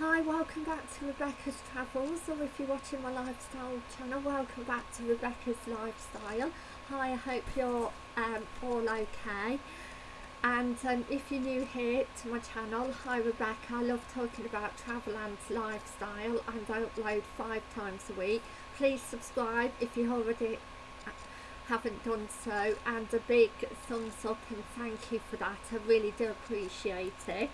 Hi, welcome back to Rebecca's Travels, or if you're watching my lifestyle channel, welcome back to Rebecca's Lifestyle. Hi, I hope you're um, all okay. And um, if you're new here to my channel, hi Rebecca, I love talking about travel and lifestyle and I upload five times a week. Please subscribe if you already haven't done so and a big thumbs up and thank you for that. I really do appreciate it.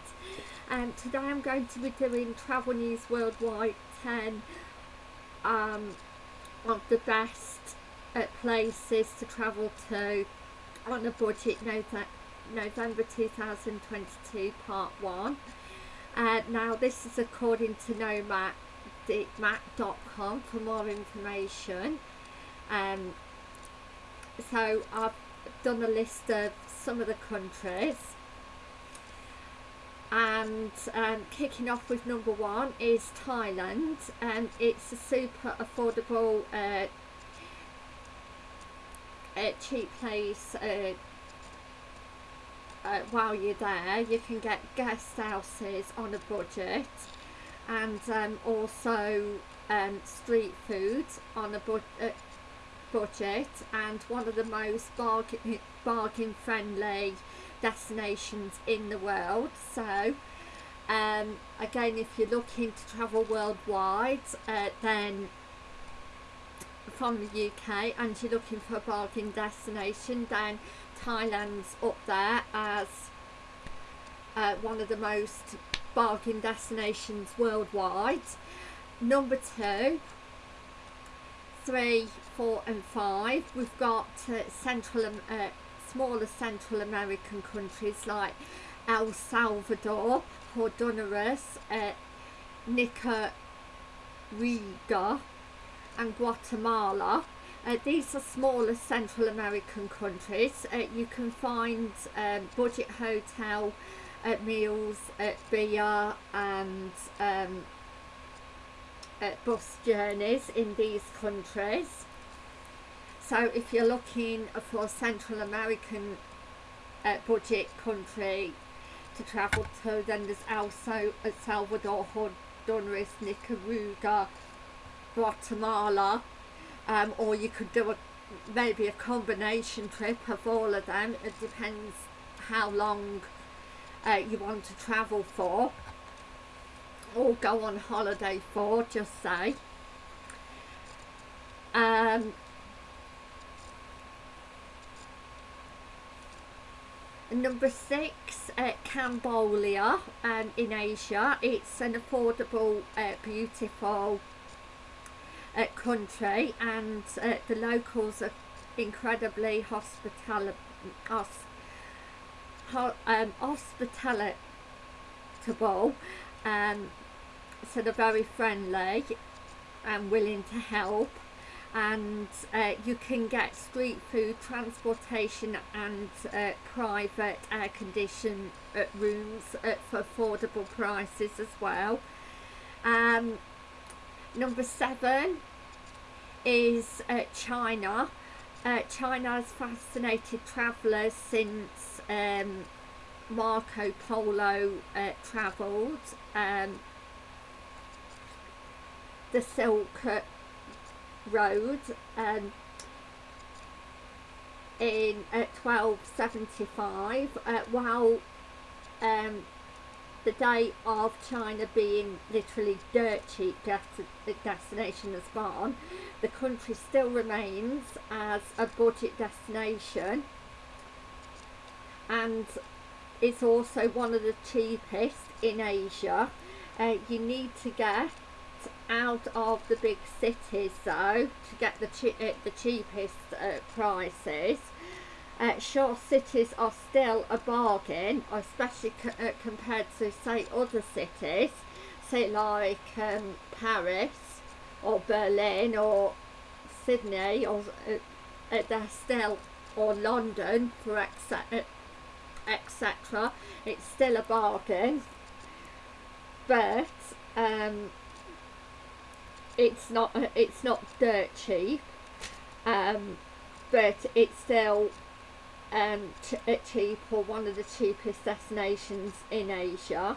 And um, today I'm going to be doing Travel News Worldwide 10 um, of the best uh, places to travel to on a budget November 2022 part 1 uh, now this is according to nomad.com for more information. Um, so I've done a list of some of the countries. And um, kicking off with number one is Thailand. And it's a super affordable uh, uh, cheap place uh, uh, while you're there. You can get guest houses on a budget and um, also um, street food on a budget uh, budget and one of the most bargain, bargain friendly destinations in the world. So um, again if you're looking to travel worldwide uh, then from the UK and you're looking for a bargain destination then Thailand's up there as uh, one of the most bargain destinations worldwide. Number two three four and five. We've got uh, central uh, smaller Central American countries like El Salvador Honduras uh, Nicaragua and Guatemala. Uh, these are smaller Central American countries. Uh, you can find um, budget hotel uh, meals at beer and um, bus journeys in these countries. So if you're looking for Central American uh, budget country to travel to then there's also El Salvador, Honduras, Nicaragua, Guatemala um, or you could do a maybe a combination trip of all of them. It depends how long uh, you want to travel for or go on holiday for just say. Um, number six uh, Cambodia um, in Asia it's an affordable uh, beautiful uh, country and uh, the locals are incredibly hospitable ho um, hospitable um, so they're very friendly and willing to help. And uh, you can get street food transportation and uh, private air conditioned uh, rooms for affordable prices as well. Um, number seven is uh, China. Uh, China has fascinated travellers since um, Marco Polo uh, travelled. Um, the Silk Road um, in uh, 1275 uh, while um, the day of China being literally dirt cheap destination has gone the country still remains as a budget destination. And it's also one of the cheapest in Asia. Uh, you need to get out of the big cities though to get the, che uh, the cheapest uh, prices. Uh, sure cities are still a bargain especially uh, compared to say other cities say like um, Paris or Berlin or Sydney or uh, uh, they're still or London for etc etc it's still a bargain. But um, it's not it's not dirt cheap um, but it's still um, cheap or one of the cheapest destinations in Asia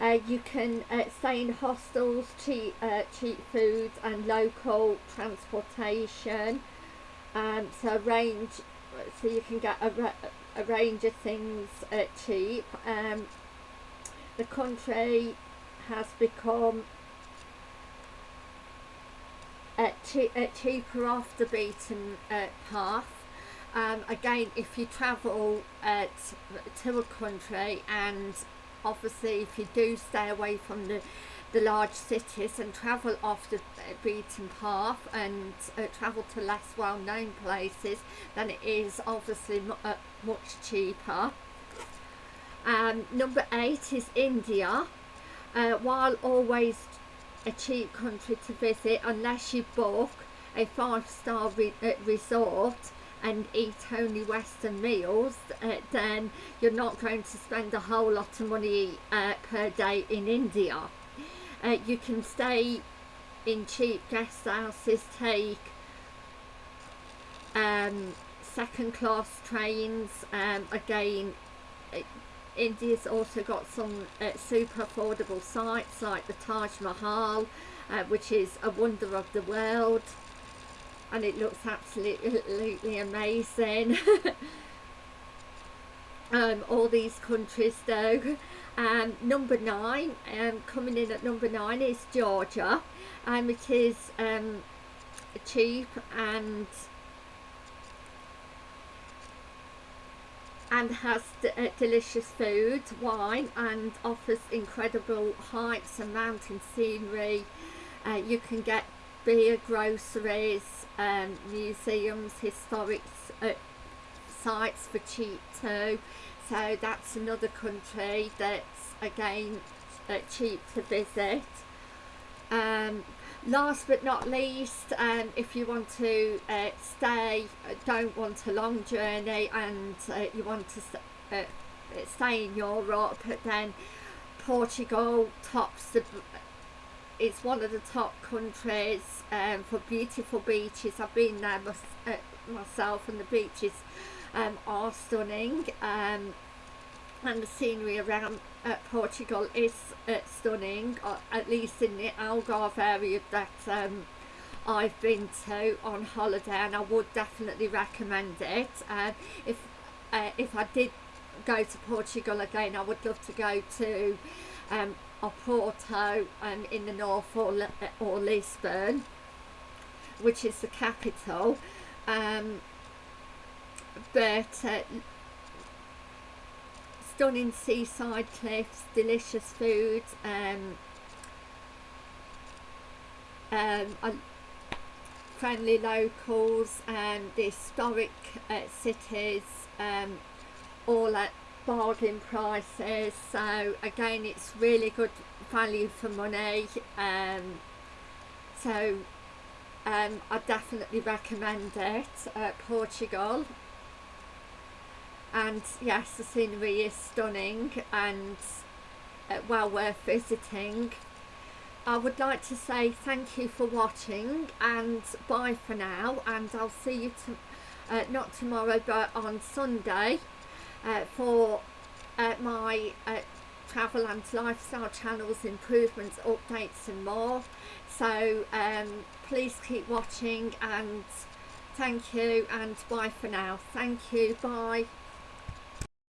Uh, you can uh, stay in hostels, cheap, uh, cheap food and local transportation. Um, so range, so you can get a, a range of things uh, cheap. Um, the country has become uh, uh, cheaper off the beaten uh, path. Um, again, if you travel uh, to a country and obviously if you do stay away from the the large cities and travel off the beaten path and uh, travel to less well-known places then it is obviously uh, much cheaper um, number eight is India uh, while always a cheap country to visit unless you book a five-star re uh, resort and eat only western meals uh, then you're not going to spend a whole lot of money uh, per day in India. Uh, you can stay in cheap guest houses take um, second class trains um, again India's also got some uh, super affordable sites like the Taj Mahal uh, which is a wonder of the world. And it looks absolutely amazing. Um, all these countries though. Um, number nine um, coming in at number nine is Georgia and um, it is um, cheap and and has uh, delicious food, wine and offers incredible hikes and mountain scenery. Uh, you can get beer, groceries, um, museums, historic uh, sites for cheap too. So that's another country that's again uh, cheap to visit. Um, last but not least um, if you want to uh, stay uh, don't want a long journey and uh, you want to st uh, stay in Europe then Portugal tops the it's one of the top countries um, for beautiful beaches. I've been there uh, myself and the beaches um, are stunning um, and the scenery around uh, Portugal is uh, stunning, uh, at least in the Algarve area that um, I've been to on holiday and I would definitely recommend it. Uh, if, uh, if I did go to Portugal again I would love to go to um, Oporto um, in the north or, or Lisbon which is the capital um, but uh, stunning seaside cliffs, delicious food, um, um, friendly locals and the historic uh, cities um, all at bargain prices. So again it's really good value for money um, so um, I definitely recommend it uh, Portugal and yes the scenery is stunning and uh, well worth visiting. I would like to say thank you for watching and bye for now and I'll see you to, uh, not tomorrow but on Sunday uh, for uh, my uh, travel and lifestyle channels improvements updates and more. So um, please keep watching and thank you and bye for now. Thank you. Bye